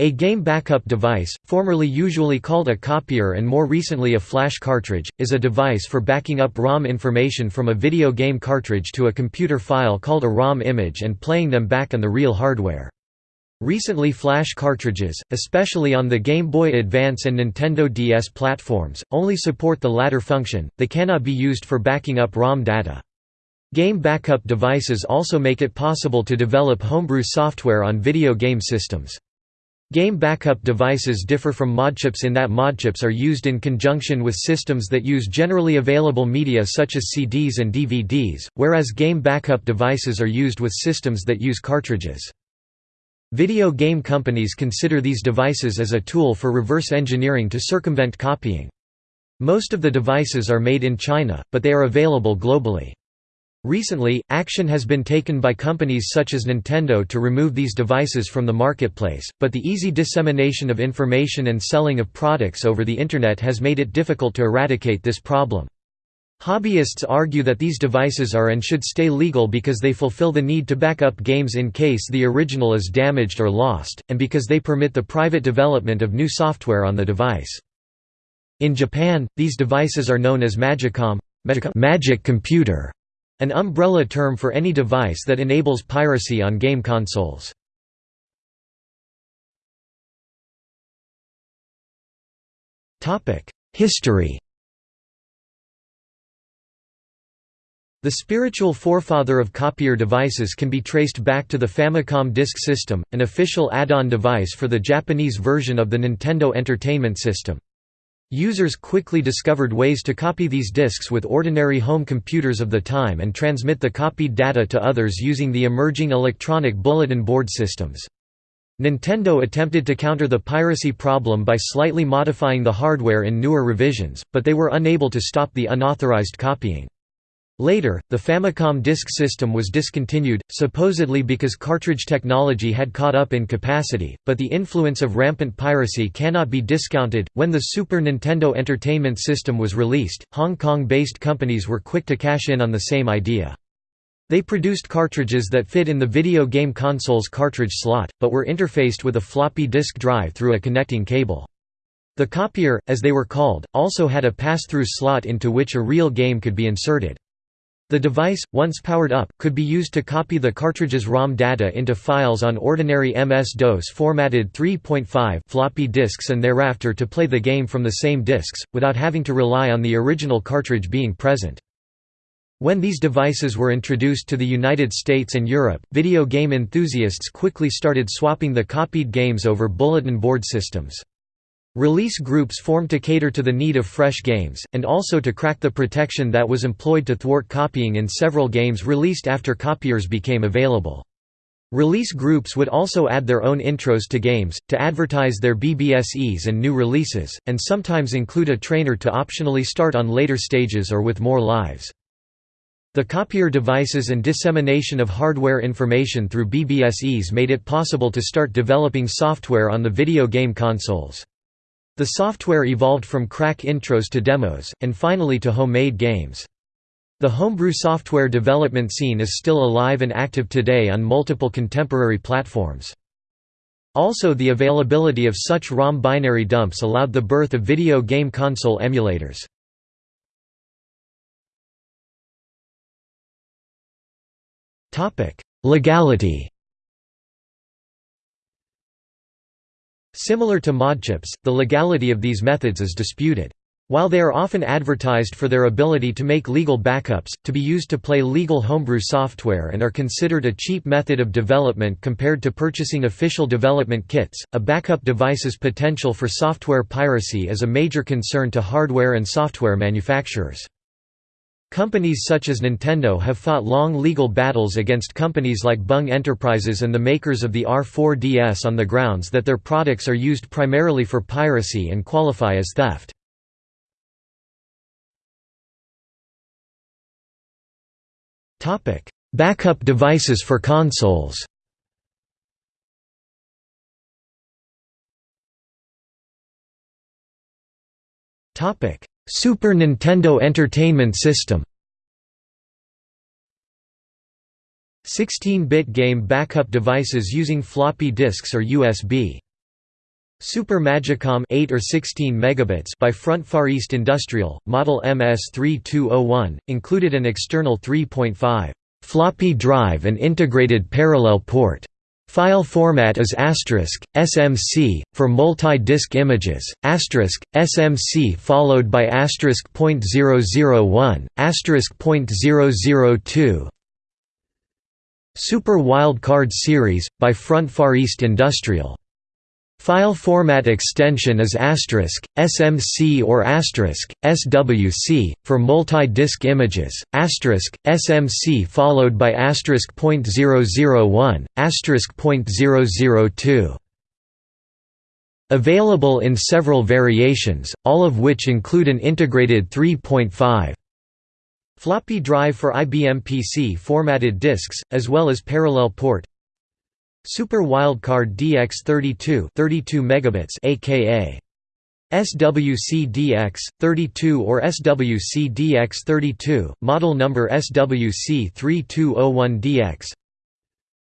A game backup device, formerly usually called a copier and more recently a flash cartridge, is a device for backing up ROM information from a video game cartridge to a computer file called a ROM image and playing them back on the real hardware. Recently flash cartridges, especially on the Game Boy Advance and Nintendo DS platforms, only support the latter function, they cannot be used for backing up ROM data. Game backup devices also make it possible to develop homebrew software on video game systems. Game backup devices differ from modchips in that modchips are used in conjunction with systems that use generally available media such as CDs and DVDs, whereas game backup devices are used with systems that use cartridges. Video game companies consider these devices as a tool for reverse engineering to circumvent copying. Most of the devices are made in China, but they are available globally. Recently, action has been taken by companies such as Nintendo to remove these devices from the marketplace, but the easy dissemination of information and selling of products over the Internet has made it difficult to eradicate this problem. Hobbyists argue that these devices are and should stay legal because they fulfill the need to back up games in case the original is damaged or lost, and because they permit the private development of new software on the device. In Japan, these devices are known as Magicom magic computer", an umbrella term for any device that enables piracy on game consoles. History The spiritual forefather of copier devices can be traced back to the Famicom Disk System, an official add-on device for the Japanese version of the Nintendo Entertainment System. Users quickly discovered ways to copy these disks with ordinary home computers of the time and transmit the copied data to others using the emerging electronic bulletin board systems. Nintendo attempted to counter the piracy problem by slightly modifying the hardware in newer revisions, but they were unable to stop the unauthorized copying. Later, the Famicom Disk System was discontinued, supposedly because cartridge technology had caught up in capacity, but the influence of rampant piracy cannot be discounted. When the Super Nintendo Entertainment System was released, Hong Kong based companies were quick to cash in on the same idea. They produced cartridges that fit in the video game console's cartridge slot, but were interfaced with a floppy disk drive through a connecting cable. The copier, as they were called, also had a pass-through slot into which a real game could be inserted. The device, once powered up, could be used to copy the cartridge's ROM data into files on ordinary MS-DOS formatted 3.5 floppy disks and thereafter to play the game from the same disks, without having to rely on the original cartridge being present. When these devices were introduced to the United States and Europe, video game enthusiasts quickly started swapping the copied games over bulletin board systems. Release groups formed to cater to the need of fresh games, and also to crack the protection that was employed to thwart copying in several games released after copiers became available. Release groups would also add their own intros to games, to advertise their BBSes and new releases, and sometimes include a trainer to optionally start on later stages or with more lives. The copier devices and dissemination of hardware information through BBSes made it possible to start developing software on the video game consoles. The software evolved from crack intros to demos, and finally to homemade games. The homebrew software development scene is still alive and active today on multiple contemporary platforms. Also the availability of such ROM binary dumps allowed the birth of video game console emulators. Legality Similar to modchips, the legality of these methods is disputed. While they are often advertised for their ability to make legal backups, to be used to play legal homebrew software and are considered a cheap method of development compared to purchasing official development kits, a backup device's potential for software piracy is a major concern to hardware and software manufacturers. Companies such as Nintendo have fought long legal battles against companies like Bung Enterprises and the makers of the R4DS on the grounds that their products are used primarily for piracy and qualify as theft. Backup devices for consoles Super Nintendo Entertainment System 16-bit game backup devices using floppy disks or USB Super Magicom 8 or 16 megabits by Front Far East Industrial, model MS3201, included an external 3.5 floppy drive and integrated parallel port. File format is asterisk, SMC, for multi-disk images, asterisk, SMC followed by asterisk .001, asterisk .002 Super Wildcard Series, by Front Far East Industrial File format extension is asterisk, SMC or asterisk, SWC, for multi-disk images, asterisk, SMC followed by asterisk .001, asterisk .002. Available in several variations, all of which include an integrated 3.5 floppy drive for IBM PC formatted disks, as well as parallel port Super Wildcard DX32 32 megabits aka SWC-DX 32 or SWC-DX 32 model number SWC3201DX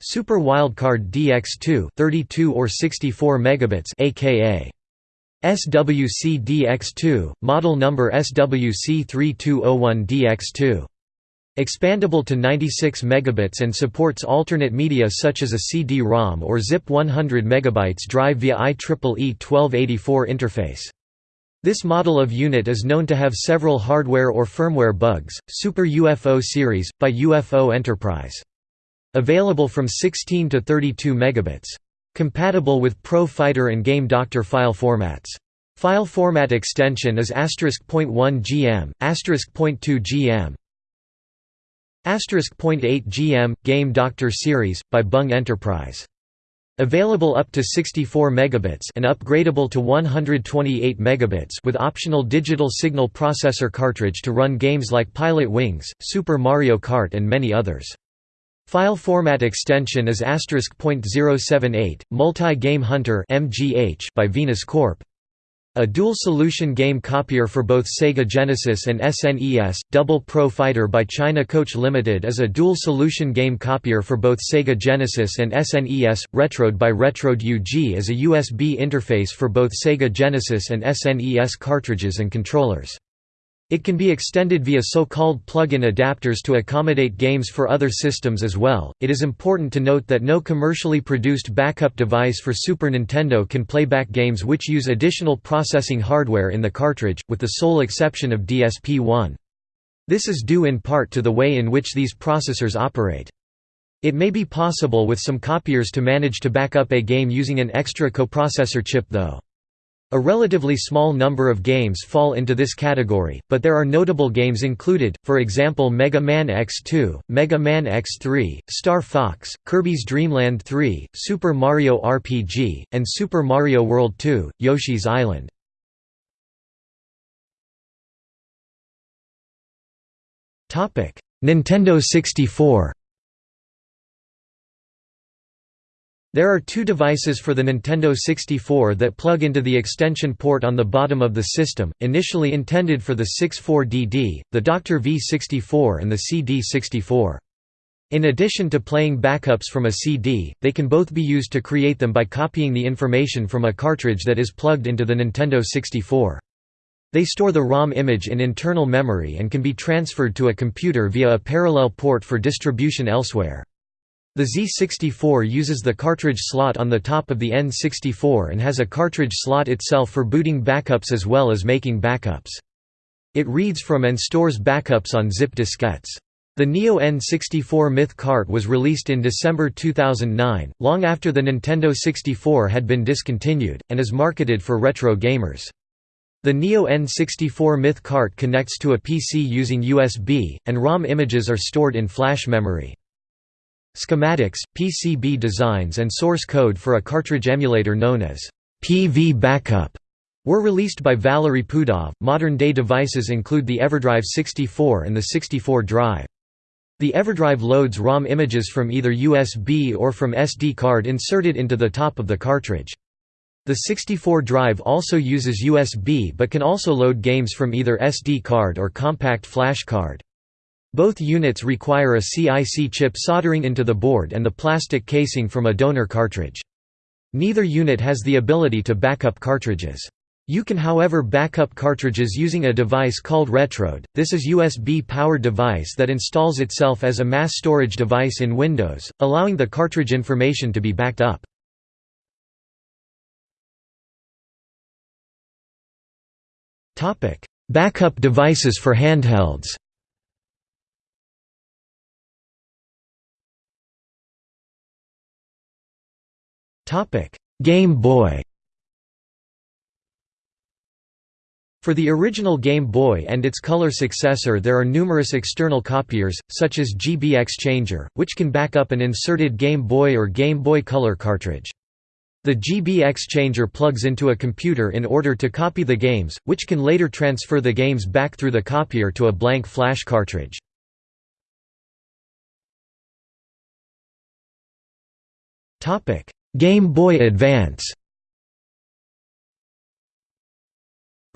Super Wildcard DX2 32 or 64 megabits aka SWC-DX2 model number SWC3201DX2 Expandable to 96 megabits and supports alternate media such as a CD-ROM or ZIP 100 megabytes drive via IEEE 1284 interface. This model of unit is known to have several hardware or firmware bugs. Super UFO series by UFO Enterprise. Available from 16 to 32 megabits. Compatible with Pro Fighter and Game Doctor file formats. File format extension is *.1 gm, *.2 gm. .8 GM – Game Doctor series, by Bung Enterprise. Available up to 64 megabits and upgradable to 128 megabits with optional digital signal processor cartridge to run games like Pilotwings, Super Mario Kart and many others. File format extension is *.078, Multi-Game Hunter by Venus Corp. A dual-solution game copier for both Sega Genesis and SNES, Double Pro Fighter by China Coach Limited is a dual-solution game copier for both Sega Genesis and SNES. Retrode by Retrode UG is a USB interface for both Sega Genesis and SNES cartridges and controllers. It can be extended via so-called plug-in adapters to accommodate games for other systems as well. It is important to note that no commercially produced backup device for Super Nintendo can play back games which use additional processing hardware in the cartridge, with the sole exception of DSP-1. This is due in part to the way in which these processors operate. It may be possible with some copiers to manage to back up a game using an extra coprocessor chip though. A relatively small number of games fall into this category, but there are notable games included, for example Mega Man X2, Mega Man X3, Star Fox, Kirby's Dream Land 3, Super Mario RPG, and Super Mario World 2, Yoshi's Island. Nintendo 64 There are two devices for the Nintendo 64 that plug into the extension port on the bottom of the system, initially intended for the 64DD, the Dr. V64 and the CD64. In addition to playing backups from a CD, they can both be used to create them by copying the information from a cartridge that is plugged into the Nintendo 64. They store the ROM image in internal memory and can be transferred to a computer via a parallel port for distribution elsewhere. The Z64 uses the cartridge slot on the top of the N64 and has a cartridge slot itself for booting backups as well as making backups. It reads from and stores backups on zip diskettes. The Neo N64 Myth Cart was released in December 2009, long after the Nintendo 64 had been discontinued, and is marketed for retro gamers. The Neo N64 Myth Cart connects to a PC using USB, and ROM images are stored in flash memory. Schematics, PCB designs and source code for a cartridge emulator known as PV Backup were released by Valery Pudov. Modern-day devices include the EverDrive 64 and the 64 drive. The EverDrive loads ROM images from either USB or from SD card inserted into the top of the cartridge. The 64 drive also uses USB but can also load games from either SD card or compact flash card. Both units require a CIC chip soldering into the board and the plastic casing from a donor cartridge. Neither unit has the ability to backup cartridges. You can however backup cartridges using a device called Retrode, this is USB-powered device that installs itself as a mass storage device in Windows, allowing the cartridge information to be backed up. Backup devices for handhelds Game Boy For the original Game Boy and its color successor there are numerous external copiers, such as GB Exchanger, which can back up an inserted Game Boy or Game Boy Color cartridge. The GB Exchanger plugs into a computer in order to copy the games, which can later transfer the games back through the copier to a blank flash cartridge. Game Boy Advance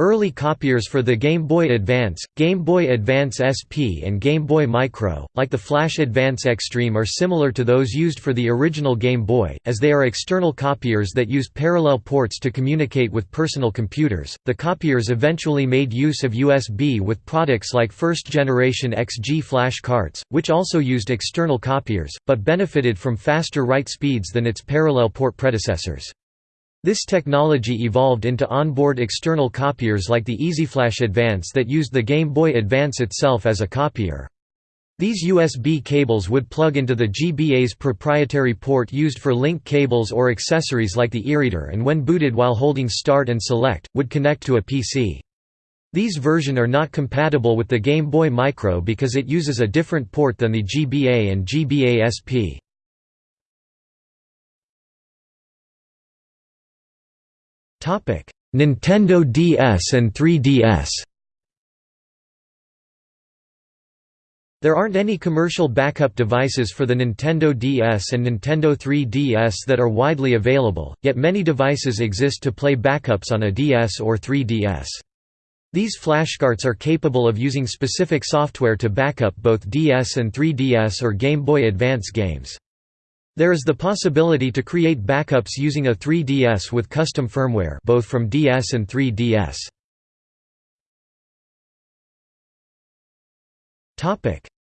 Early copiers for the Game Boy Advance, Game Boy Advance SP and Game Boy Micro, like the Flash Advance Extreme are similar to those used for the original Game Boy, as they are external copiers that use parallel ports to communicate with personal computers. The copiers eventually made use of USB with products like first generation XG flash carts, which also used external copiers, but benefited from faster write speeds than its parallel port predecessors. This technology evolved into onboard external copiers like the EasyFlash Advance that used the Game Boy Advance itself as a copier. These USB cables would plug into the GBA's proprietary port used for link cables or accessories like the eReader and when booted while holding Start and Select, would connect to a PC. These version are not compatible with the Game Boy Micro because it uses a different port than the GBA and GBA SP. Nintendo DS and 3DS There aren't any commercial backup devices for the Nintendo DS and Nintendo 3DS that are widely available, yet many devices exist to play backups on a DS or 3DS. These flashcarts are capable of using specific software to backup both DS and 3DS or Game Boy Advance games. There is the possibility to create backups using a 3DS with custom firmware both from DS and 3DS.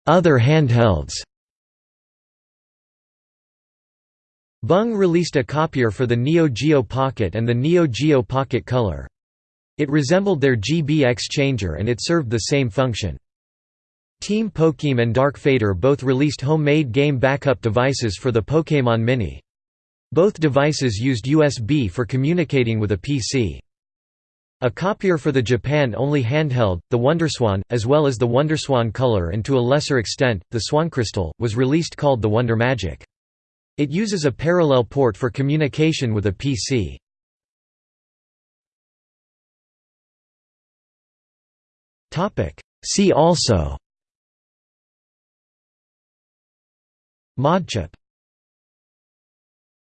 Other handhelds Bung released a copier for the Neo Geo Pocket and the Neo Geo Pocket Color. It resembled their GB Exchanger and it served the same function. Team Pokemon and Dark Fader both released homemade game backup devices for the Pokémon Mini. Both devices used USB for communicating with a PC. A copier for the Japan-only handheld, the WonderSwan, as well as the WonderSwan Color and to a lesser extent, the SwanCrystal, was released called the Wonder Magic. It uses a parallel port for communication with a PC. See also Modchip